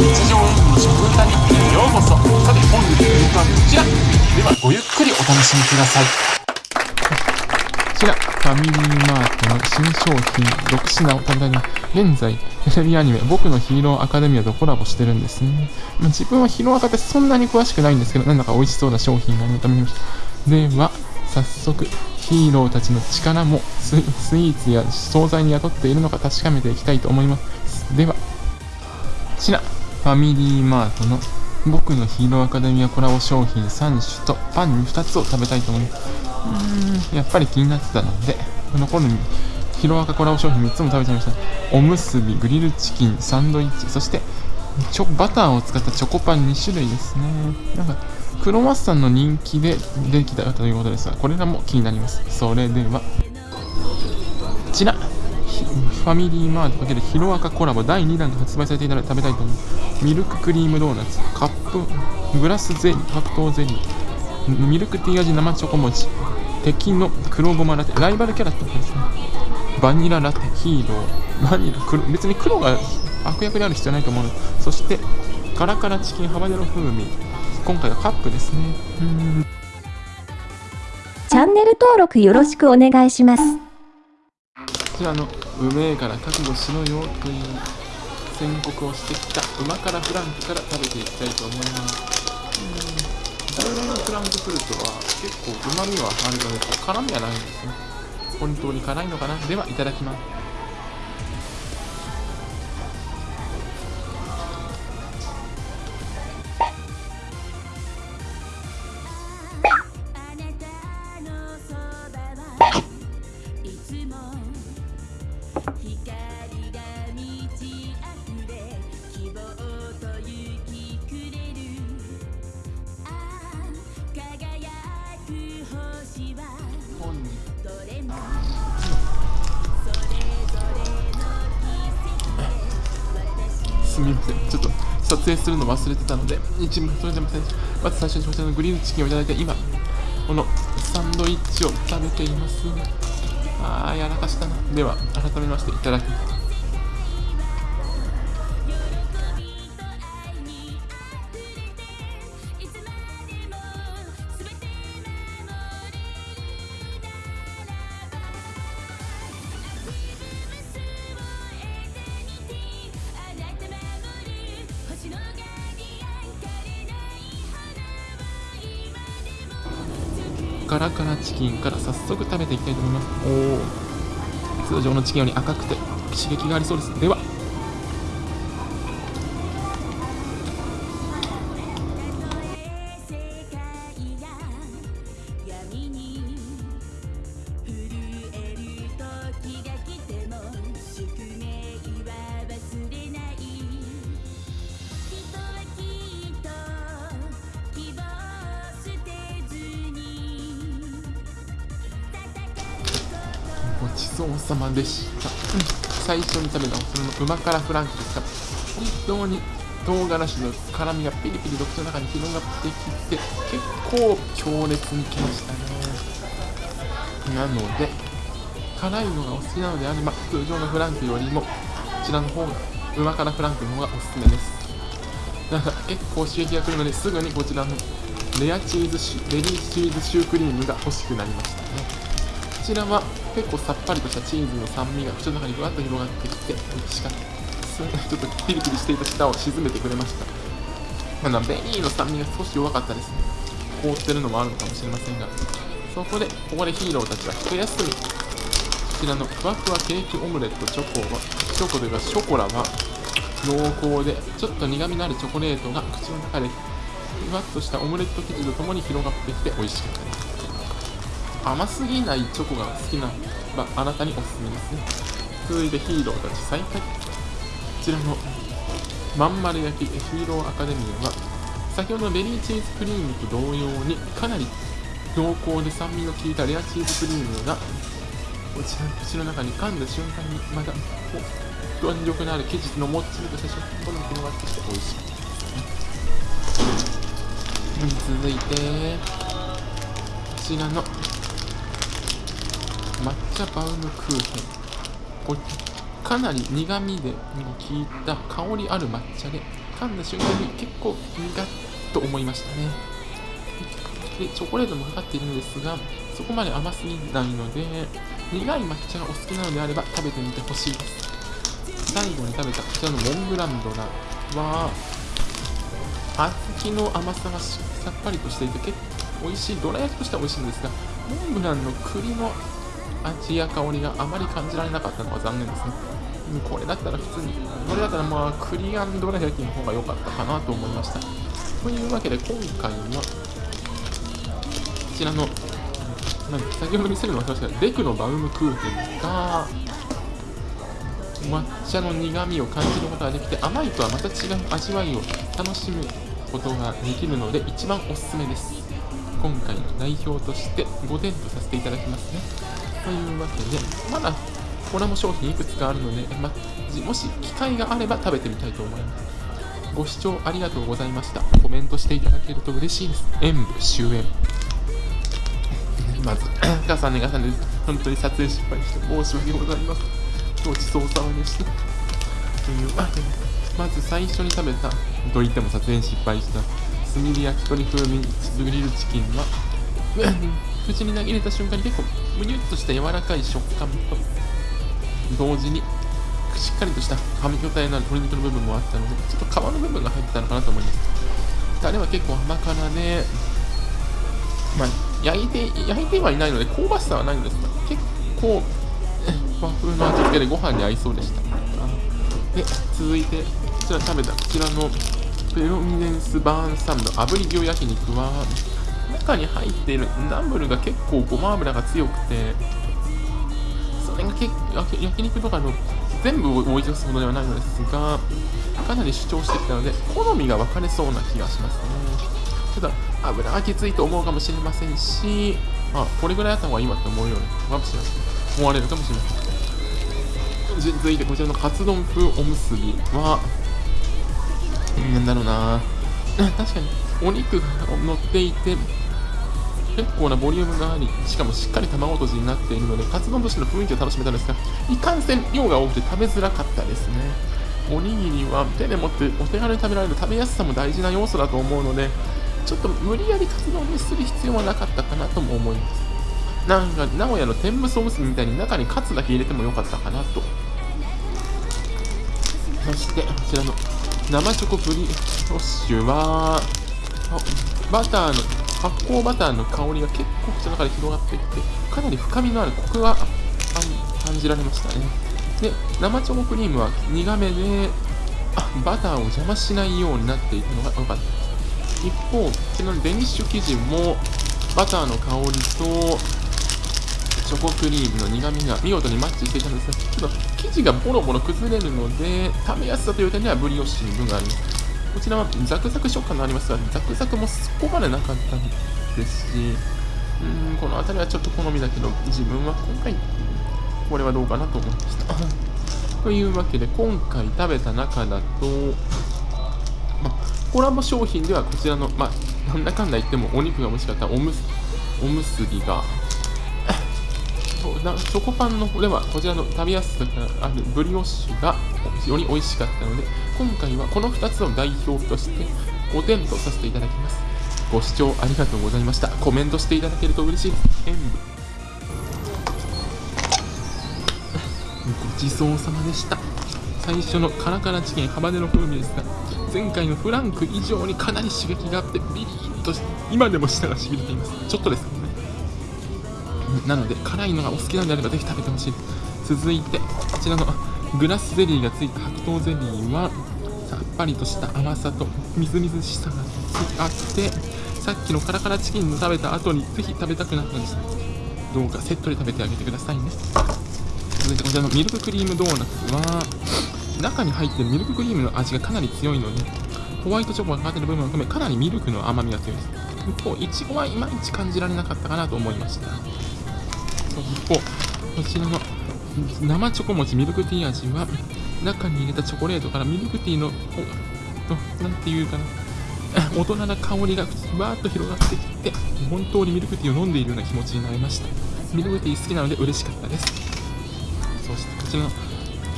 日常演技の食歌日記へようこそさて本日の曲はこちらではごゆっくりお楽しみくださいこちら、ファミリーマートの新商品6品を食べたいな。現在、テレビアニメ、僕のヒーローアカデミアとコラボしてるんですね。まあ、自分はヒーローアカってそんなに詳しくないんですけど、なんだか美味しそうな商品があるのためにました。では、早速、ヒーローたちの力もスイーツや惣菜に宿っているのか確かめていきたいと思います。では、こちら、ファミリーマートの僕のヒーローアカデミアコラボ商品3種とパン2つを食べたいと思います。うーん、やっぱり気になってたので、残るヒロアカコラボ商品3つも食べちゃいました。おむすび、グリルチキン、サンドイッチ、そしてチョバターを使ったチョコパン2種類ですね。なんか、クロワッサンの人気でできたということですが、これらも気になります。それでは、こちら、ひファミリーマート×ヒロアカコラボ第2弾が発売されていたので食べたいと思います。ミルククリームドーナツ、カップ、グラスゼリー、白桃ゼリー、ミルクティー味生チョコ餅、敵の黒ごまラテ、ライバルキャラってことですね。バニララテ、ヒーロー、バニラ、黒別に黒が悪役である必要ないと思うそして、カラカラチキンハバネロ風味、今回はカップですね。うーんチャンネル登録よろしくお願いします。こちらのうめえから覚悟しろよという宣告をしてきたうま辛フランクから食べていきたいと思います。うん。従来のフランクフルトは結構うまみはあるのですが辛みはないんですね。本当に辛いのかな。ではいただきます。すみませんちょっと撮影するの忘れてたので一部それでも最初まず最初にこちらのグリルチキンをいただいて今このサンドイッチを食べていますあーやらかしたな。では改めましていただきます。もカラカラチキンから早速食べていきたいと思います。おお通常のチキンより赤くて刺激がありそうです。ではごちそうさまでした、うん。最初に食べたそのうま辛フランクですが本当に唐辛子の辛みがピリピリと口の中に広がってきて結構強烈にきましたね。なので辛いのがお好きなのであれば通常のフランクよりもこちらの方がうま辛フランクの方がおすすめです。なんか結構刺激が来るのですぐにこちらのレアチーズシュレディーチーズシュークリームが欲しくなりましたね。こちらは結構さっぱりとしたチーズの酸味が口の中にふわっと広がってきて美味しかったですちょっとピリピリしていた舌を沈めてくれました。まだベリーの酸味が少し弱かったですね。凍ってるのもあるのかもしれませんがそこでここでヒーローたちは一休み。こちらのふわふわケーキオムレットチョコはチョコというかショコラは濃厚でちょっと苦みのあるチョコレートが口の中でふわっとしたオムレット生地とともに広がってきて美味しかったです。甘すぎないチョコが好きな、まあ、なたにおすすめですね。続いてヒーローたち再開。こちらのまん丸焼きヒーローアカデミーは先ほどのベリーチーズクリームと同様にかなり濃厚で酸味の効いたレアチーズクリームがこちらの口の中に噛んだ瞬間にまた弾力のある生地のもっちりとした食感が広がってきて美味しい。ですね続いてこちらの抹茶バウムクーヘン。これかなり苦味で効いた香りある抹茶で噛んだ瞬間に結構苦っと思いましたね。でチョコレートもかかっているんですがそこまで甘すぎないので苦い抹茶がお好きなのであれば食べてみてほしいです。最後に食べたこちらのモンブランドラは小豆の甘さがさっぱりとしていて結構美味しい。どら焼きとしては美味しいんですがモンブランの栗の味や香りがあまり感じられなかったのは残念ですねこれだったら普通にこれだったらまあ栗あんどら焼きの方が良かったかなと思いました。というわけで今回はこちらのなんで先ほど見せるの忘れましたレクのバウムクーヘンが抹茶の苦みを感じることができて甘いとはまた違う味わいを楽しむことができるので一番おすすめです今回の代表として5点とさせていただきますねというわけでまだコラボ商品いくつかあるので、ま、もし機会があれば食べてみたいと思います。ご視聴ありがとうございました。コメントしていただけると嬉しいです。演武終演。まず重ね重ね本当に撮影失敗して申し訳ございません。ごちそうさまでした。というわけで、まず最初に食べた、と言っても撮影失敗した、炭火焼き鳥風味グリルチキンは、口に投げ入れた瞬間に結構、むにゅっとした柔らかい食感と、同時に、しっかりとした噛み応えのある鶏肉の部分もあったので、ちょっと皮の部分が入ってたのかなと思います。タレは結構甘辛で、まあ、焼いて、焼いてはいないので、香ばしさはないんですが、結構、和風の味付けでご飯に合いそうでした。で、続いて、こちら食べたこちらのペロミネンスバーンサムの炙り牛焼肉は、中に入っているナムルが結構ごま油が強くて、それが結焼焼肉とかの全部を追い出すほどではないのですが、かなり主張してきたので、好みが分かれそうな気がしますね。ただ、油はきついと思うかもしれませんし、あ、これぐらいあった方がいいわって思うように、かもしれません。思われるかもしれません。続いてこちらのカツ丼風おむすびは、なんだろうな 確かにお肉が乗っていて、結構なボリュームがあり、しかもしっかり卵とじになっているので、カツ丼としての雰囲気を楽しめたんですが、いかんせん量が多くて食べづらかったですね。おにぎりは手で持ってお手軽に食べられる食べやすさも大事な要素だと思うので、ちょっと無理やりカツ丼にする必要はなかったかなとも思います。なんか名古屋の天むすおむすびみたいに中にカツだけ入れてもよかったかなとそしてこちらの生チョコブリオッシュはバターの発酵バターの香りが結構口の中で広がっていってかなり深みのあるコクが感じられましたねで生チョコクリームは苦めでバターを邪魔しないようになっていたのが良かった一方こちらのデニッシュ生地もバターの香りとチョコクリームの苦みが見事にマッチしていたんですが、ちょっと生地がボロボロ崩れるので、食べやすさという点ではブリオッシュに分があります。こちらはザクザク食感がありますが、ザクザクもそこまでなかったですし、うん、この辺りはちょっと好みだけど、自分は今回、これはどうかなと思いました。というわけで、今回食べた中だと、ま、コラボ商品ではこちらの、ま、なんだかんだ言ってもお肉が美味しかったおむすおむすびが、チョコパンのではこちらの食べやすさがあるブリオッシュがより美味しかったので今回はこの2つを代表として5点とさせていただきます。ご視聴ありがとうございました。コメントしていただけると嬉しいです。演武ごちそうさまでした。最初のカラカラチキンハバネロ風味ですが前回のフランク以上にかなり刺激があってビリッとして今でも舌がしびれています。ちょっとです。ねなので辛いのがお好きなんであればぜひ食べてほしい。続いてこちらのグラスゼリーがついた白桃ゼリーはさっぱりとした甘さとみずみずしさがあってさっきのカラカラチキンの食べた後にぜひ食べたくなったんです。どうかセットで食べてあげてくださいね。続いてこちらのミルククリームドーナツは中に入ってるミルククリームの味がかなり強いのでホワイトチョコがかかっている部分を含めかなりミルクの甘みが強いです。一方いちごはいまいち感じられなかったかなと思いました。こちらの生チョコ餅ミルクティー味は中に入れたチョコレートからミルクティーのおのなんていうかな 大人な香りがふわーっと広がってきて本当にミルクティーを飲んでいるような気持ちになりました。ミルクティー好きなので嬉しかったです。そしてこちらの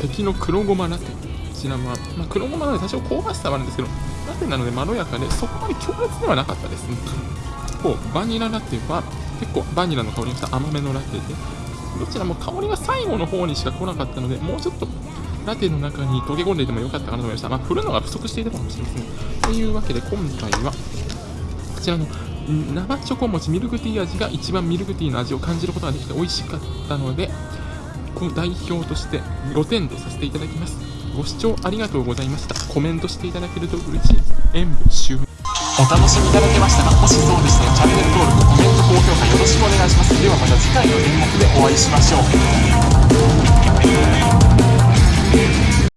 敵の黒ごまラテ。ちらは、まあ、黒ごまなので多少香ばしさはあるんですけど、ラテなのでまろやかで、そこまで強烈ではなかったですね。一方、バニララテは結構バニラの香りがした甘めのラテで、どちらも香りが最後の方にしか来なかったので、もうちょっとラテの中に溶け込んでいてもよかったかなと思いました。まあ、振るのが不足していたかもしれません。というわけで、今回は、こちらの生チョコ餅ミルクティー味が一番ミルクティーの味を感じることができて美味しかったので、この代表として5点とさせていただきます。ご視聴ありがとうございました。コメントしていただけると嬉しいです。演舞終了お楽しみいただけましたがもしそうでしたらチャンネル登録コメント高評価よろしくお願いします。ではまた次回の演目でお会いしましょう。